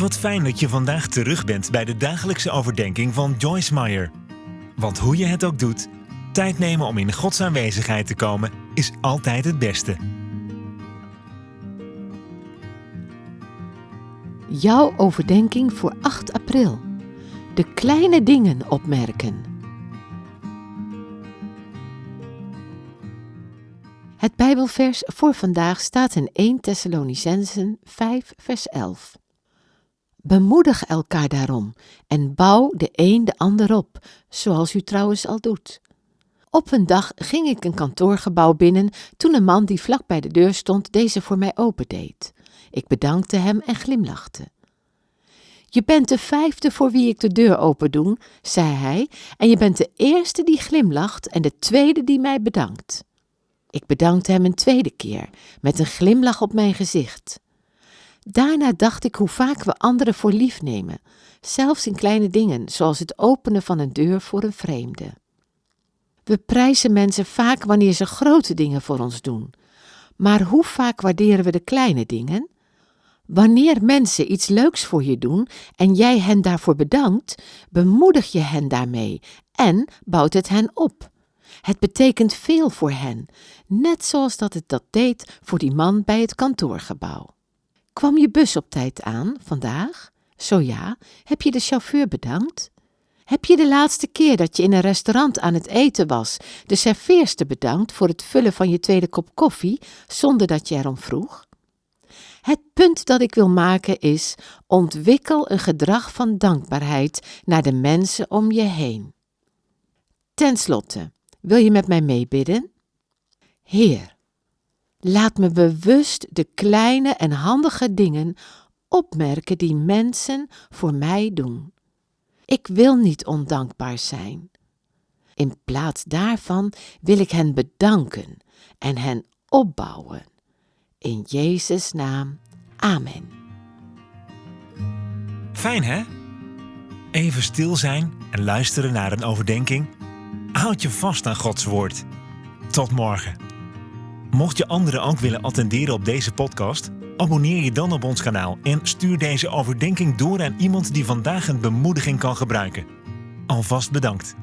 Wat fijn dat je vandaag terug bent bij de dagelijkse overdenking van Joyce Meyer. Want hoe je het ook doet, tijd nemen om in Gods aanwezigheid te komen is altijd het beste. Jouw overdenking voor 8 april. De kleine dingen opmerken. Het Bijbelvers voor vandaag staat in 1 Thessalonicensen 5 vers 11. Bemoedig elkaar daarom en bouw de een de ander op, zoals u trouwens al doet. Op een dag ging ik een kantoorgebouw binnen toen een man die vlak bij de deur stond deze voor mij opendeed. Ik bedankte hem en glimlachte. Je bent de vijfde voor wie ik de deur open doe, zei hij, en je bent de eerste die glimlacht en de tweede die mij bedankt. Ik bedankte hem een tweede keer, met een glimlach op mijn gezicht. Daarna dacht ik hoe vaak we anderen voor lief nemen, zelfs in kleine dingen, zoals het openen van een deur voor een vreemde. We prijzen mensen vaak wanneer ze grote dingen voor ons doen, maar hoe vaak waarderen we de kleine dingen? Wanneer mensen iets leuks voor je doen en jij hen daarvoor bedankt, bemoedig je hen daarmee en bouwt het hen op. Het betekent veel voor hen, net zoals dat het dat deed voor die man bij het kantoorgebouw. Kwam je bus op tijd aan vandaag? Zo ja, heb je de chauffeur bedankt? Heb je de laatste keer dat je in een restaurant aan het eten was, de serveerster bedankt voor het vullen van je tweede kop koffie zonder dat je erom vroeg? Het punt dat ik wil maken is: ontwikkel een gedrag van dankbaarheid naar de mensen om je heen. Ten slotte, wil je met mij meebidden? Heer, laat me bewust de kleine en handige dingen opmerken die mensen voor mij doen. Ik wil niet ondankbaar zijn. In plaats daarvan wil ik hen bedanken en hen opbouwen. In Jezus' naam. Amen. Fijn hè? Even stil zijn en luisteren naar een overdenking. Houd je vast aan Gods woord. Tot morgen. Mocht je anderen ook willen attenderen op deze podcast, abonneer je dan op ons kanaal en stuur deze overdenking door aan iemand die vandaag een bemoediging kan gebruiken. Alvast bedankt.